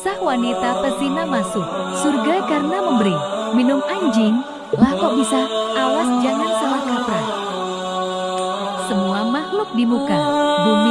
Kisah wanita pezina masuk surga karena memberi minum anjing. Lah kok bisa? Awas jangan salah kaprah. Semua makhluk di muka bumi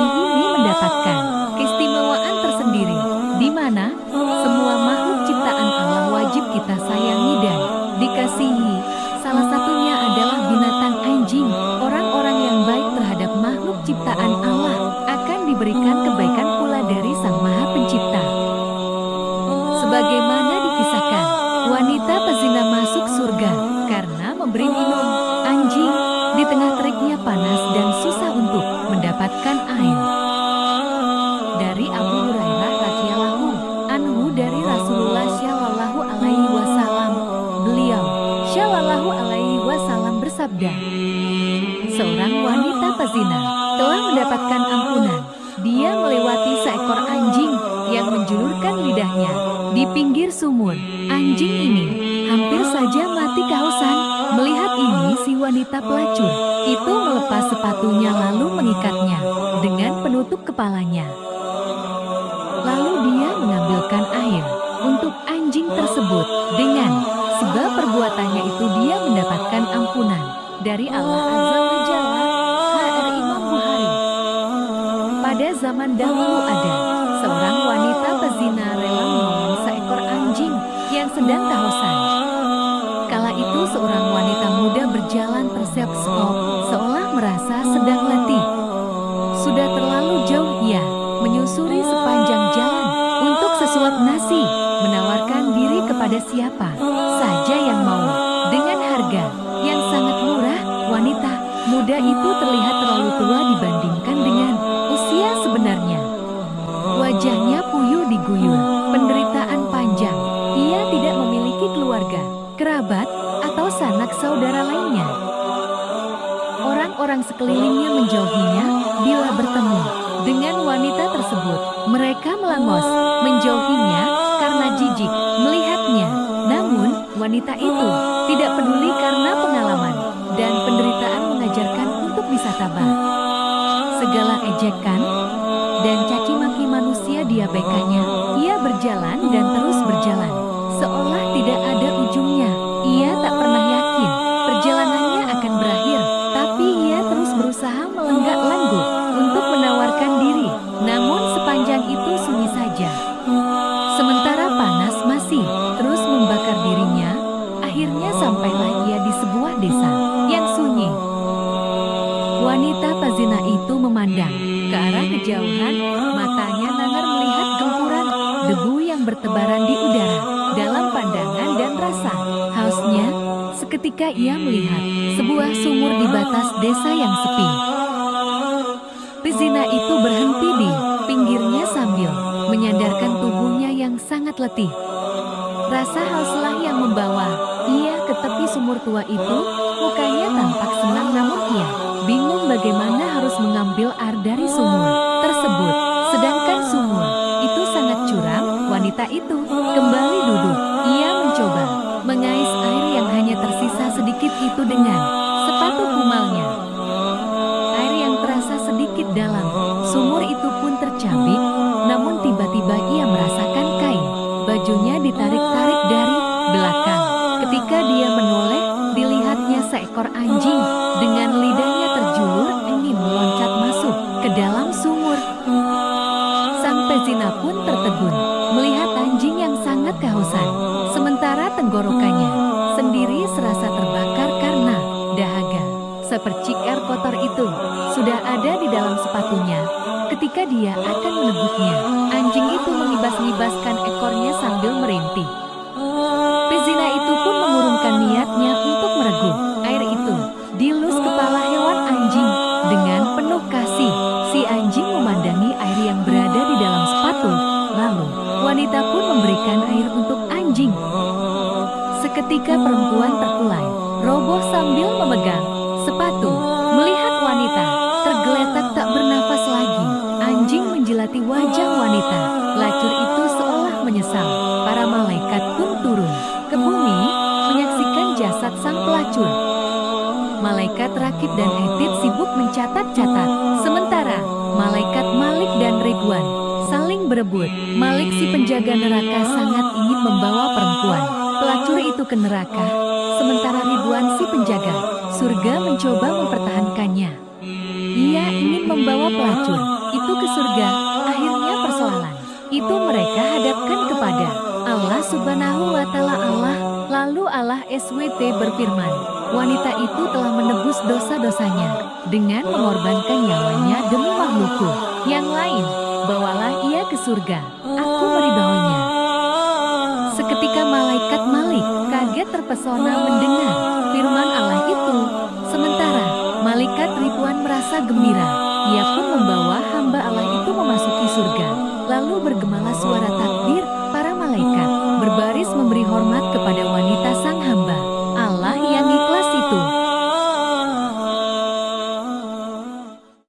panas dan susah untuk mendapatkan air. Dari Abu Hurairah radhiyallahu anhu dari Rasulullah shallallahu alaihi wasallam, beliau shallallahu alaihi wasallam bersabda, seorang wanita pezina telah mendapatkan ampunan. Dia melewati seekor anjing yang menjulurkan lidahnya di pinggir sumur. Anjing ini hampir saja mati kehausan. Melihat ini si wanita pelacur itu melepas sepatunya lalu mengikatnya dengan penutup kepalanya. Lalu dia mengambilkan air untuk anjing tersebut dengan sebab perbuatannya itu dia mendapatkan ampunan dari Allah Azza wa Jalla. Imam Bukhari. Pada zaman dahulu ada seorang wanita kepada siapa saja yang mau dengan harga yang sangat murah. Wanita muda itu terlihat terlalu tua dibandingkan dengan usia sebenarnya. Wajahnya puyuh diguyur, penderitaan panjang. Ia tidak memiliki keluarga, kerabat, atau sanak saudara lainnya. Orang-orang sekelilingnya menjauhinya bila bertemu dengan wanita tersebut. Mereka melangos, menjauhinya wanita itu tidak peduli karena pengalaman dan penderitaan mengajarkan untuk bisa tabah. Segala ejekan dan caci maki manusia diabaikannya. Ia berjalan dan terus berjalan, seolah tidak ada ujungnya. Ia tak pernah yakin perjalanannya akan berakhir, tapi ia terus berusaha melenggak arah kejauhan, matanya nangar melihat gempuran debu yang bertebaran di udara dalam pandangan dan rasa hausnya. Seketika ia melihat sebuah sumur di batas desa yang sepi. Pezina itu berhenti di pinggirnya sambil menyandarkan tubuhnya yang sangat letih. Rasa hauslah yang membawa ia ke tepi sumur tua itu, mukanya tampak senang namun ia bingung bagaimana harus mengambil air dari sumur tersebut. Sedangkan sumur itu sangat curam, wanita itu kembali duduk. Ia mencoba mengais air yang hanya tersisa sedikit itu dengan sepatu kumalnya. Air yang terasa sedikit dalam, Sepercik air kotor itu sudah ada di dalam sepatunya. Ketika dia akan meneguknya, anjing itu mengibas-ngibaskan ekornya sambil merintih. Pezina itu pun mengurungkan niatnya untuk meregup air itu. Dilus kepala hewan anjing dengan penuh kasih. Si anjing memandangi air yang berada di dalam sepatu. Lalu, wanita pun memberikan air untuk anjing. Seketika perempuan terkulai, roboh sambil memegang sepatu. Melihat wanita, tergeletak tak bernafas lagi. Anjing menjilati wajah wanita. Lacur itu seolah menyesal. Para malaikat pun turun ke bumi, menyaksikan jasad sang pelacur. Malaikat Rakib dan Hetid sibuk mencatat-catat. Sementara, malaikat Malik dan Ridwan saling berebut. Malik si penjaga neraka sangat ingin membawa perempuan pelacur itu ke neraka, sementara Ridwan si penjaga surga mencoba mempertahankannya. Ia ingin membawa pelacur itu ke surga, akhirnya persoalan itu mereka hadapkan kepada Allah subhanahu wa ta'ala Allah. Lalu Allah SWT berfirman, wanita itu telah menebus dosa-dosanya dengan mengorbankan nyawanya demi makhlukku. Yang lain, bawalah ia ke surga, aku meridhoinya. Kaget terpesona mendengar firman Allah itu. Sementara malaikat Ridwan merasa gembira. Ia pun membawa hamba Allah itu memasuki surga. Lalu bergemalah suara takbir, para malaikat berbaris memberi hormat kepada